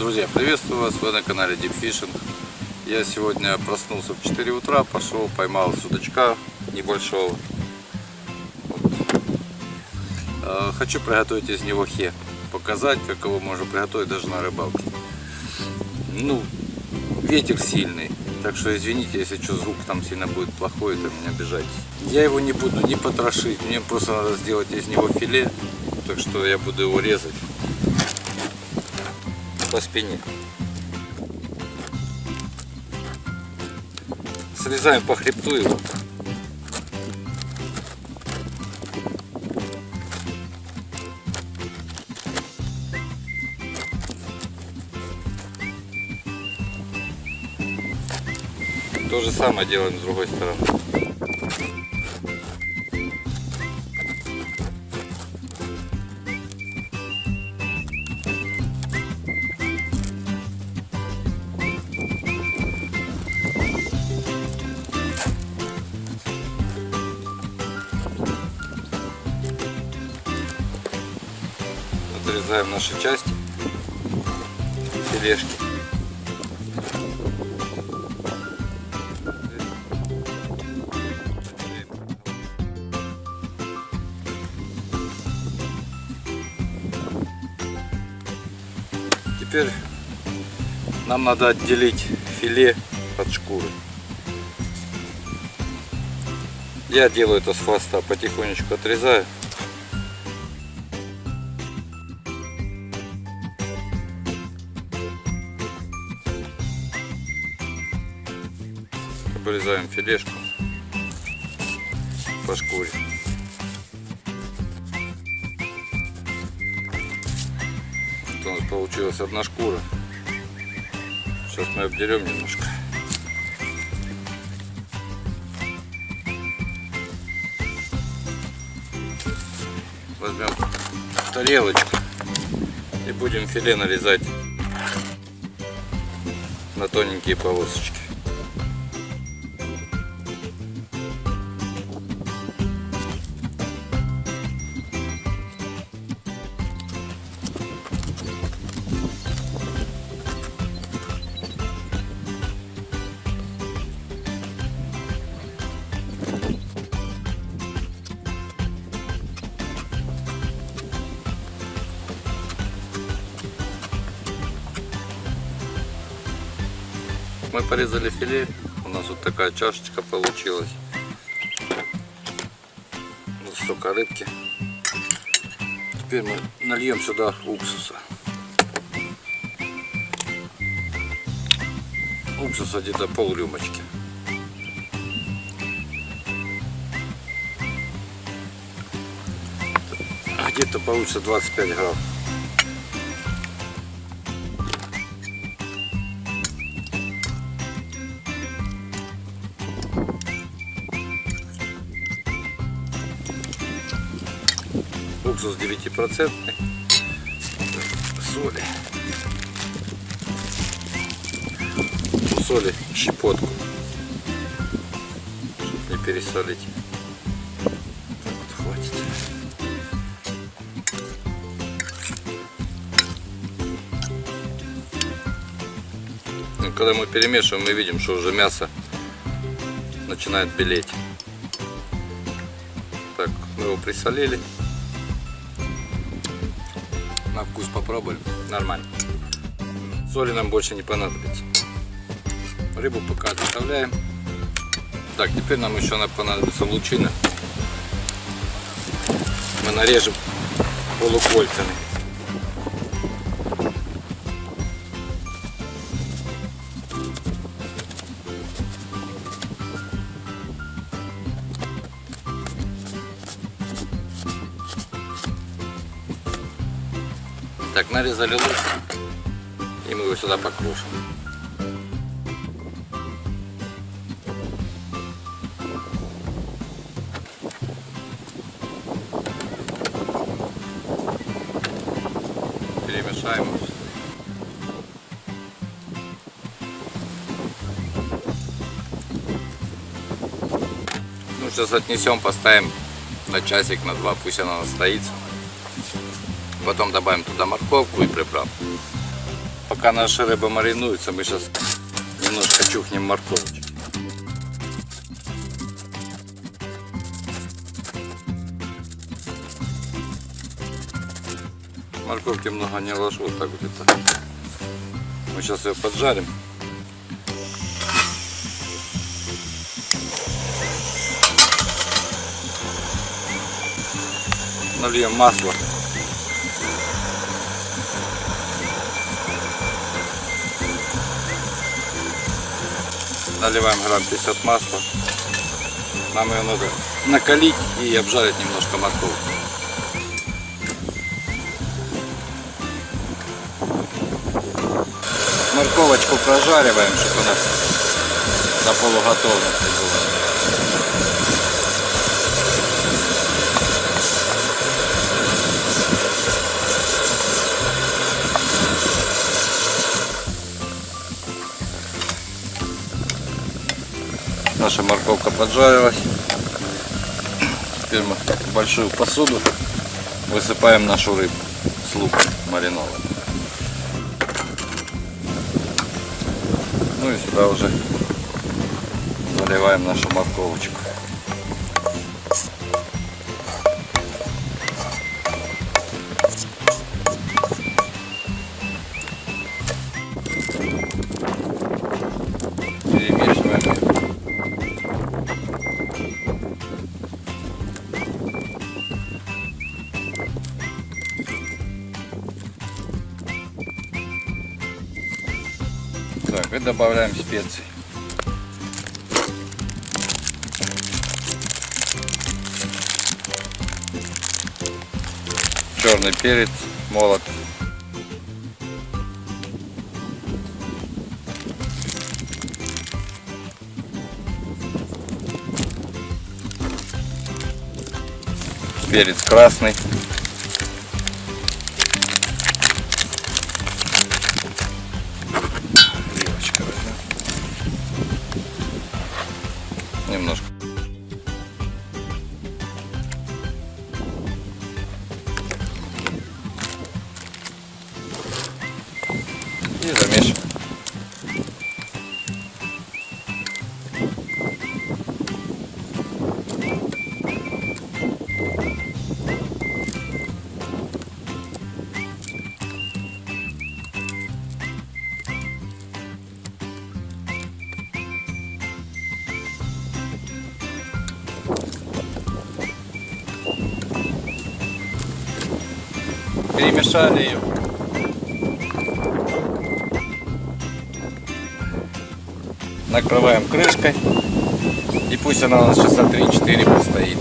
Друзья, приветствую вас, вы на канале Deep Fishing. Я сегодня проснулся в 4 утра, пошел, поймал судачка небольшого. Вот. Э, хочу приготовить из него хе, показать, как его можно приготовить даже на рыбалке. Ну, ветер сильный, так что извините, если что, звук там сильно будет плохой, то меня обижайтесь. Я его не буду не потрошить, мне просто надо сделать из него филе, так что я буду его резать по спине. Срезаем по хребту его. То же самое делаем с другой стороны. Отрезаем наши части тележки. Теперь нам надо отделить филе от шкуры. Я делаю это с хвоста, потихонечку отрезаю. Вырезаем филешку по шкуре. Вот у нас получилась одна шкура. Сейчас мы обдерем немножко. Возьмем тарелочку и будем филе нарезать на тоненькие полосочки. Мы порезали филе, у нас вот такая чашечка получилась. Вот столько рыбки. Теперь мы нальем сюда уксуса. Уксуса где-то пол рюмочки. Где-то получится 25 грамм. Уксус 9 процентный соли. Соли щепотку чтобы не пересолить. Так вот хватит. Ну, когда мы перемешиваем мы видим что уже мясо начинает белеть. Так мы его присолили на вкус попробовали. Нормально. Соли нам больше не понадобится. Рыбу пока оставляем. Так, теперь нам еще понадобится лучина. Мы нарежем полукольцами. Так, нарезали лук. И мы его сюда покрошим. Перемешаем. Ну, сейчас отнесем, поставим на часик, на два, пусть она настоится. Потом добавим туда морковку и приправку. пока наша рыба маринуется, мы сейчас немножко чухнем морковочки. Морковки много не ложу, вот так где-то. Мы сейчас ее поджарим. Нальем масло. Наливаем грамм 50 масла. Нам ее надо накалить и обжарить немножко морковку. Морковочку прожариваем, чтобы она до полуготовности была. Наша морковка поджарилась. Теперь мы в большую посуду высыпаем нашу рыбу с луком маринованным. Ну и сюда уже заливаем нашу морковочку. И добавляем специи. Черный перец молот. Перец красный. И замешиваем. Перемешали ее. Накрываем крышкой. И пусть она у нас часа 3-4 постоит.